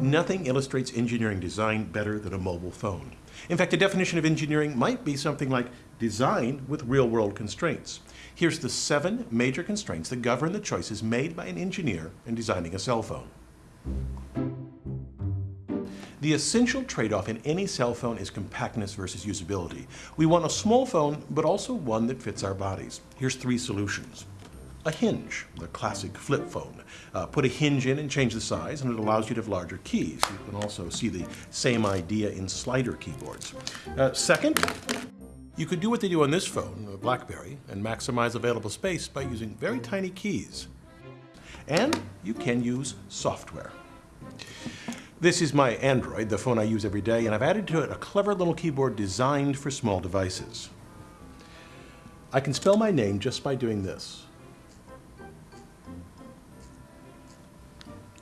Nothing illustrates engineering design better than a mobile phone. In fact, a definition of engineering might be something like design with real-world constraints. Here's the seven major constraints that govern the choices made by an engineer in designing a cell phone. The essential trade-off in any cell phone is compactness versus usability. We want a small phone, but also one that fits our bodies. Here's three solutions. A hinge, the classic flip phone. Uh, put a hinge in and change the size, and it allows you to have larger keys. You can also see the same idea in slider keyboards. Uh, second, you could do what they do on this phone, a BlackBerry, and maximize available space by using very tiny keys. And you can use software. This is my Android, the phone I use every day, and I've added to it a clever little keyboard designed for small devices. I can spell my name just by doing this.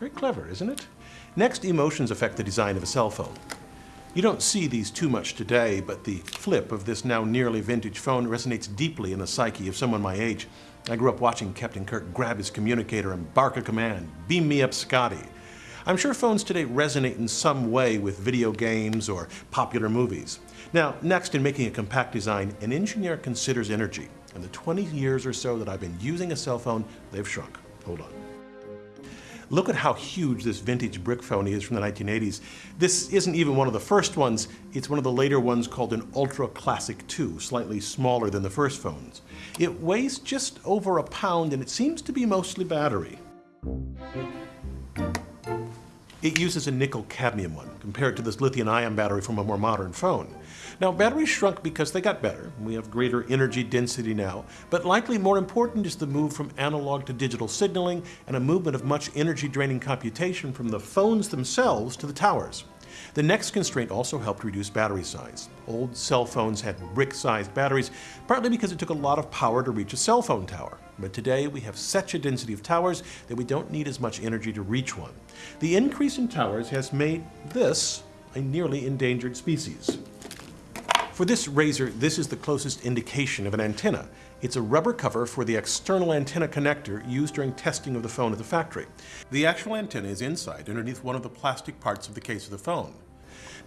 Very clever, isn't it? Next, emotions affect the design of a cell phone. You don't see these too much today, but the flip of this now nearly vintage phone resonates deeply in the psyche of someone my age. I grew up watching Captain Kirk grab his communicator and bark a command, beam me up Scotty. I'm sure phones today resonate in some way with video games or popular movies. Now, next in making a compact design, an engineer considers energy. In the 20 years or so that I've been using a cell phone, they've shrunk. Hold on. Look at how huge this vintage brick phone is from the 1980s. This isn't even one of the first ones. It's one of the later ones called an Ultra Classic 2, slightly smaller than the first phones. It weighs just over a pound and it seems to be mostly battery. It uses a nickel cadmium one, compared to this lithium ion battery from a more modern phone. Now, batteries shrunk because they got better. We have greater energy density now, but likely more important is the move from analog to digital signaling and a movement of much energy draining computation from the phones themselves to the towers. The next constraint also helped reduce battery size. Old cell phones had brick-sized batteries, partly because it took a lot of power to reach a cell phone tower. But today we have such a density of towers that we don't need as much energy to reach one. The increase in towers has made this a nearly endangered species. For this RAZR, this is the closest indication of an antenna. It's a rubber cover for the external antenna connector used during testing of the phone at the factory. The actual antenna is inside, underneath one of the plastic parts of the case of the phone.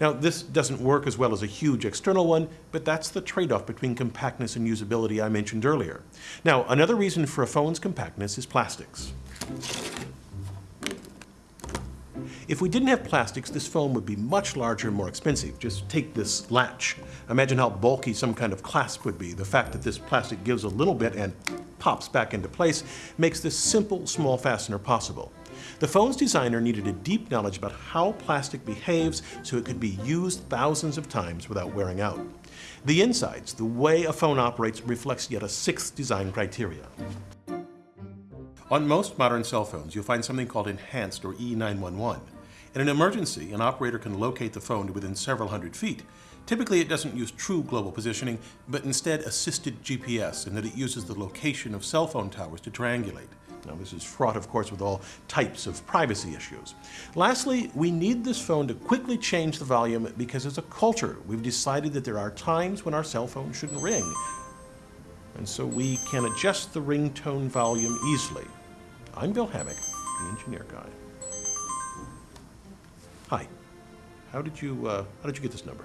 Now, this doesn't work as well as a huge external one, but that's the trade-off between compactness and usability I mentioned earlier. Now, another reason for a phone's compactness is plastics. If we didn't have plastics, this phone would be much larger and more expensive. Just take this latch. Imagine how bulky some kind of clasp would be. The fact that this plastic gives a little bit and pops back into place makes this simple, small fastener possible. The phone's designer needed a deep knowledge about how plastic behaves so it could be used thousands of times without wearing out. The insides, the way a phone operates, reflects yet a sixth design criteria. On most modern cell phones, you'll find something called Enhanced or E911. In an emergency, an operator can locate the phone to within several hundred feet. Typically, it doesn't use true global positioning, but instead assisted GPS in that it uses the location of cell phone towers to triangulate. Now, this is fraught, of course, with all types of privacy issues. Lastly, we need this phone to quickly change the volume because as a culture, we've decided that there are times when our cell phone shouldn't ring. And so we can adjust the ringtone volume easily. I'm Bill Hammack, the engineer guy. Hi. How did you, uh, how did you get this number?